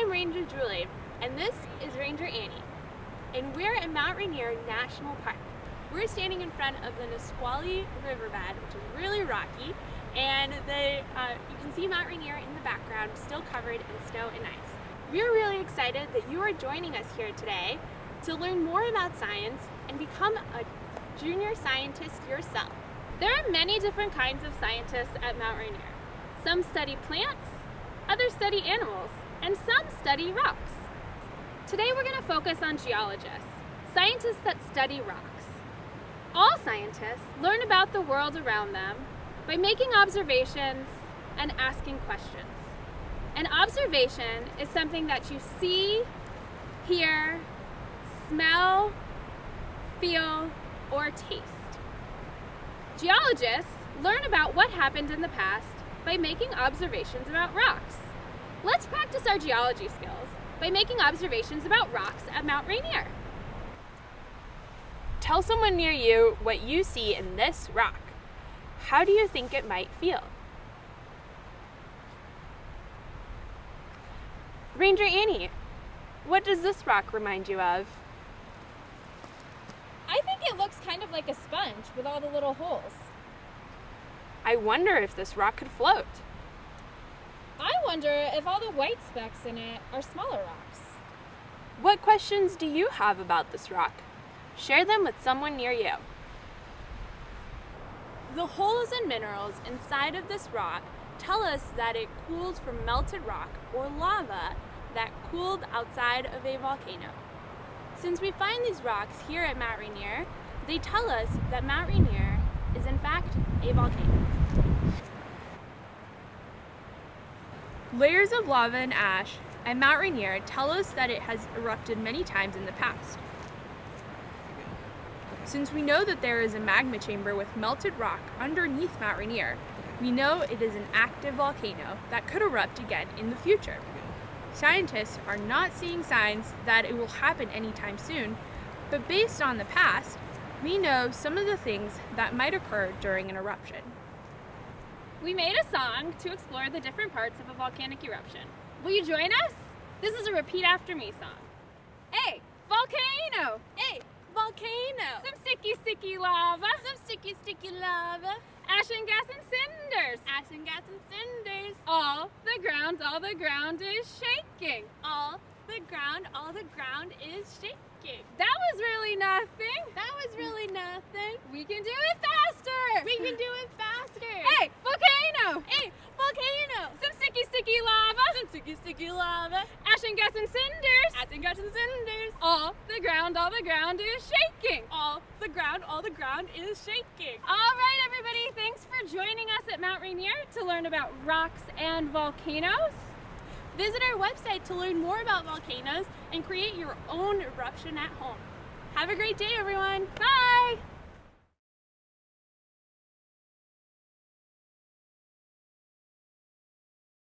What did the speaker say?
I'm Ranger Julie, and this is Ranger Annie. And we're at Mount Rainier National Park. We're standing in front of the Nisqually Riverbed, which is really rocky, and the, uh, you can see Mount Rainier in the background, still covered in snow and ice. We're really excited that you are joining us here today to learn more about science and become a junior scientist yourself. There are many different kinds of scientists at Mount Rainier. Some study plants, others study animals, and some study rocks. Today we're going to focus on geologists, scientists that study rocks. All scientists learn about the world around them by making observations and asking questions. An observation is something that you see, hear, smell, feel, or taste. Geologists learn about what happened in the past by making observations about rocks. Practice our geology skills by making observations about rocks at Mount Rainier. Tell someone near you what you see in this rock. How do you think it might feel? Ranger Annie, what does this rock remind you of? I think it looks kind of like a sponge with all the little holes. I wonder if this rock could float. I wonder if all the white specks in it are smaller rocks. What questions do you have about this rock? Share them with someone near you. The holes and minerals inside of this rock tell us that it cooled from melted rock or lava that cooled outside of a volcano. Since we find these rocks here at Mount Rainier, they tell us that Mount Rainier is in fact a volcano. Layers of lava and ash at Mount Rainier tell us that it has erupted many times in the past. Since we know that there is a magma chamber with melted rock underneath Mount Rainier, we know it is an active volcano that could erupt again in the future. Scientists are not seeing signs that it will happen anytime soon, but based on the past, we know some of the things that might occur during an eruption. We made a song to explore the different parts of a volcanic eruption. Will you join us? This is a repeat after me song. A volcano! A volcano! Some sticky, sticky lava! Some sticky, sticky lava! Ash and gas and cinders! Ash and gas and cinders! All the ground, all the ground is shaking! All the ground, all the ground is shaking! That was really nothing! That was really nothing! We can do it faster! We can do it faster! Hey, volcano! Hey, volcano! Some sticky, sticky lava! Some sticky, sticky lava! Ash and cinders! Ash and gas and cinders! All the ground, all the ground is shaking! All the ground, all the ground is shaking! All right, everybody, thanks for joining us at Mount Rainier to learn about rocks and volcanoes. Visit our website to learn more about volcanoes and create your own eruption at home. Have a great day, everyone. Bye!